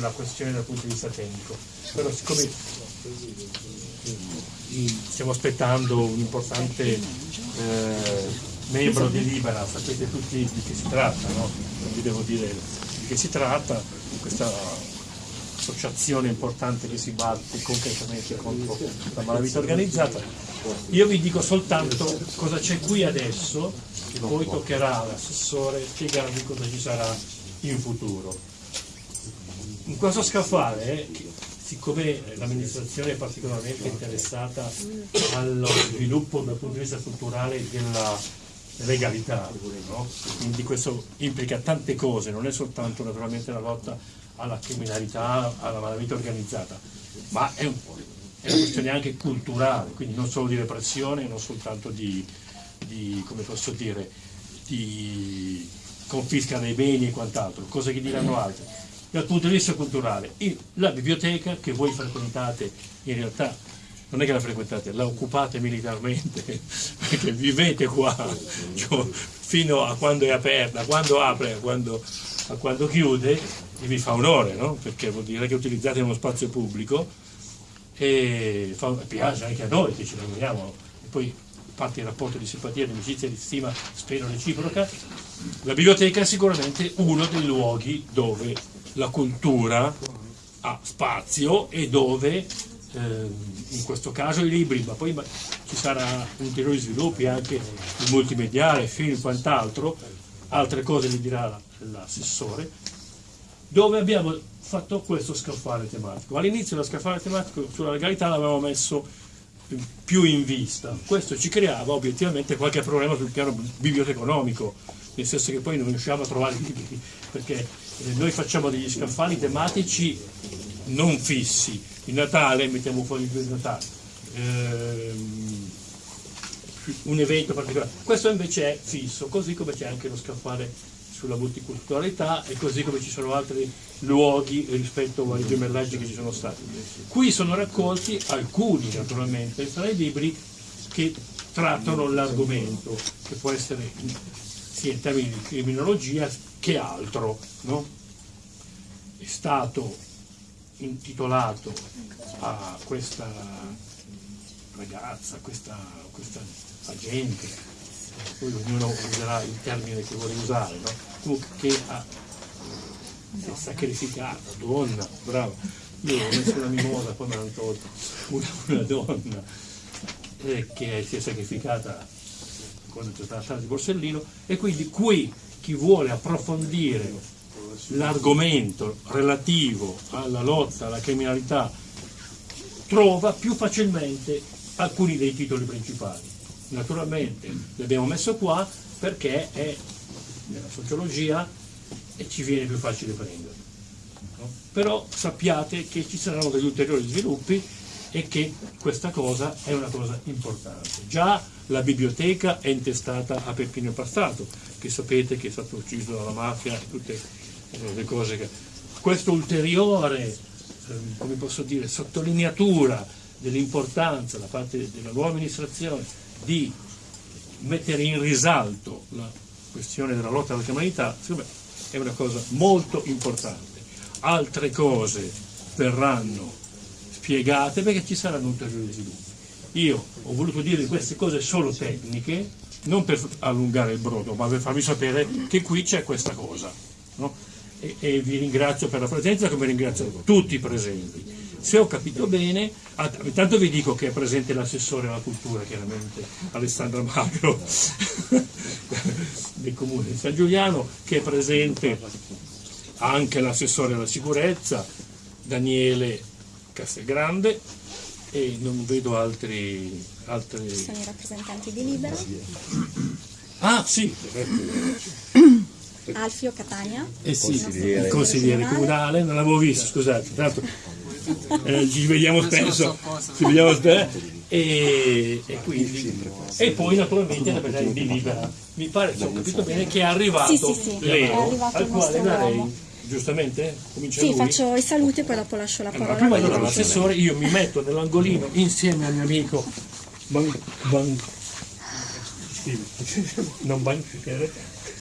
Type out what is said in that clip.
la questione dal punto di vista tecnico, però siccome stiamo aspettando un importante eh, membro di Libera, sapete tutti di che si tratta, no? non vi devo dire di che si tratta, questa associazione importante che si batte concretamente contro la malavita organizzata. Io vi dico soltanto cosa c'è qui adesso e poi toccherà all'assessore spiegarvi cosa ci sarà in futuro in questo scaffale, siccome l'amministrazione è particolarmente interessata allo sviluppo dal punto di vista strutturale della legalità, no? quindi questo implica tante cose, non è soltanto naturalmente la lotta alla criminalità, alla malavita organizzata, ma è, un, è una questione anche culturale, quindi non solo di repressione, non soltanto di, di come posso dire, di confisca dei beni e quant'altro, cose che diranno altri dal punto di vista culturale. La biblioteca che voi frequentate, in realtà non è che la frequentate, la occupate militarmente, perché vivete qua cioè, fino a quando è aperta, quando apre, a quando, a quando chiude, e vi fa onore, no? perché vuol dire che utilizzate uno spazio pubblico e fa, piace anche a noi che ci lavoriamo, e poi parte il rapporto di simpatia, di amicizia, di stima, spero reciproca, la biblioteca è sicuramente uno dei luoghi dove la cultura ha spazio e dove eh, in questo caso i libri, ma poi ci saranno ulteriori sviluppi anche il multimediale, film quant'altro, altre cose vi dirà l'assessore, dove abbiamo fatto questo scaffale tematico. All'inizio lo scaffale tematico sulla legalità l'avevamo messo più in vista, questo ci creava obiettivamente qualche problema sul piano biblioteconomico, nel senso che poi non riusciamo a trovare i libri, perché noi facciamo degli scaffali tematici non fissi, il Natale mettiamo fuori il Natale, ehm, un evento particolare, questo invece è fisso, così come c'è anche lo scaffale sulla multiculturalità e così come ci sono altri luoghi rispetto ai gemellaggi che ci sono stati. Qui sono raccolti alcuni naturalmente tra i libri che trattano l'argomento, che può essere sia in termini di criminologia che altro. No? È stato intitolato a questa ragazza, a questa, questa agente, poi ognuno userà il termine che vuole usare, no? che ha, si è sacrificata, donna, bravo, io ho messo una mimosa, me l'hanno tolta, una, una donna eh, che si è sacrificata quando c'è stata la strada di Borsellino e quindi qui chi vuole approfondire l'argomento relativo alla lotta alla criminalità trova più facilmente alcuni dei titoli principali. Naturalmente li abbiamo messo qua perché è nella sociologia e ci viene più facile prendere. No? Però sappiate che ci saranno degli ulteriori sviluppi e che questa cosa è una cosa importante. Già la biblioteca è intestata a Peppino Passato, che sapete che è stato ucciso dalla mafia e tutte le cose che... Questa ulteriore, eh, come posso dire, sottolineatura dell'importanza da parte della nuova amministrazione di mettere in risalto la questione della lotta alla criminalità, secondo me è una cosa molto importante. Altre cose verranno spiegate perché ci saranno ulteriori sviluppi. Io ho voluto dire queste cose solo tecniche, non per allungare il brodo, ma per farvi sapere che qui c'è questa cosa. No? E, e, vi ringrazio per la presenza come ringrazio tutti i presenti. Se ho capito bene, intanto vi dico che è presente l'assessore alla cultura, chiaramente, Alessandra Magro, del comune di San Giuliano, che è presente anche l'assessore alla sicurezza, Daniele Castelgrande e non vedo altri, altri... Sono i rappresentanti di Libera. Ah sì, Alfio Catania. Eh sì, il consigliere comunale, non l'avevo visto, scusate, tanto eh, ci vediamo spesso, ci vediamo spesso e, e, quindi, e poi naturalmente la presenza di Libera. Mi pare, se ho capito bene, che è arrivato sì, sì, sì, Leo, è al quale darei giustamente? Comincia sì, lui. faccio i saluti e poi dopo lascio la parola. Allora, prima allora l'assessore, io mi metto nell'angolino insieme al mio amico Ban, ban, non banchiere,